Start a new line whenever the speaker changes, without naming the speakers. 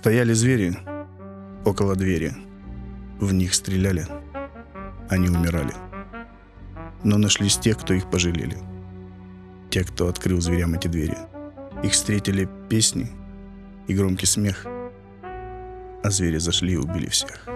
Стояли звери около двери. В них стреляли. Они умирали. Но нашлись те, кто их пожалели. Те, кто открыл зверям эти двери. Их встретили песни и громкий смех. А звери зашли и убили всех.